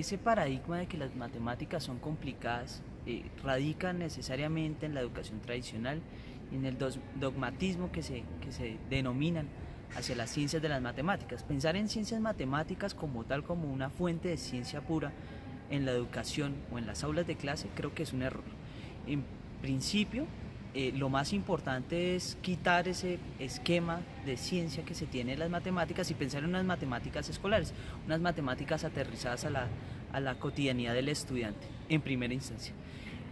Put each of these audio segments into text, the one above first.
ese paradigma de que las matemáticas son complicadas eh, radica necesariamente en la educación tradicional y en el dogmatismo que se, que se denominan hacia las ciencias de las matemáticas. Pensar en ciencias matemáticas como tal, como una fuente de ciencia pura en la educación o en las aulas de clase, creo que es un error. En principio, eh, lo más importante es quitar ese esquema de ciencia que se tiene en las matemáticas y pensar en unas matemáticas escolares, unas matemáticas aterrizadas a la, a la cotidianidad del estudiante, en primera instancia.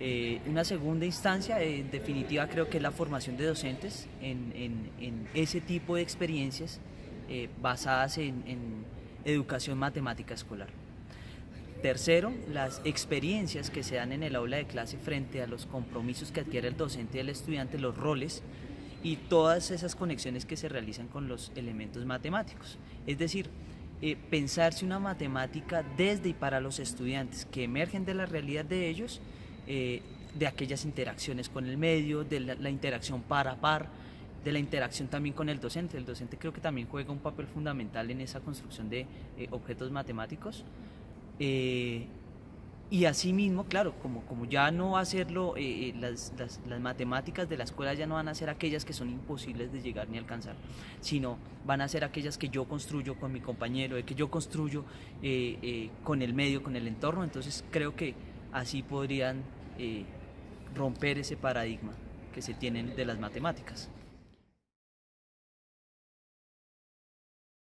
Eh, una segunda instancia, en definitiva, creo que es la formación de docentes en, en, ese tipo de experiencias eh, basadas en educación matemática escolar. Tercero, las experiencias que se dan en el aula de clase frente a los compromisos que adquiere el docente y el estudiante, los roles y todas esas conexiones que se realizan con los elementos matemáticos. Es decir, eh, pensarse una matemática desde y para los estudiantes que emergen de la realidad de ellos eh, de aquellas interacciones con el medio, de la, interacción par a par, de la interacción también con el docente. El docente creo que también juega un papel fundamental en esa construcción de eh, objetos matemáticos. Eh, y asimismo, claro, como, como ya no va a serlo, las, las, las, matemáticas de la escuela ya no van a ser aquellas que son imposibles de llegar ni alcanzar, sino van a ser aquellas que yo construyo con mi compañero, que yo construyo con el medio, con el entorno. Entonces creo que así podrían eh, romper ese paradigma que se tienen de las matemáticas.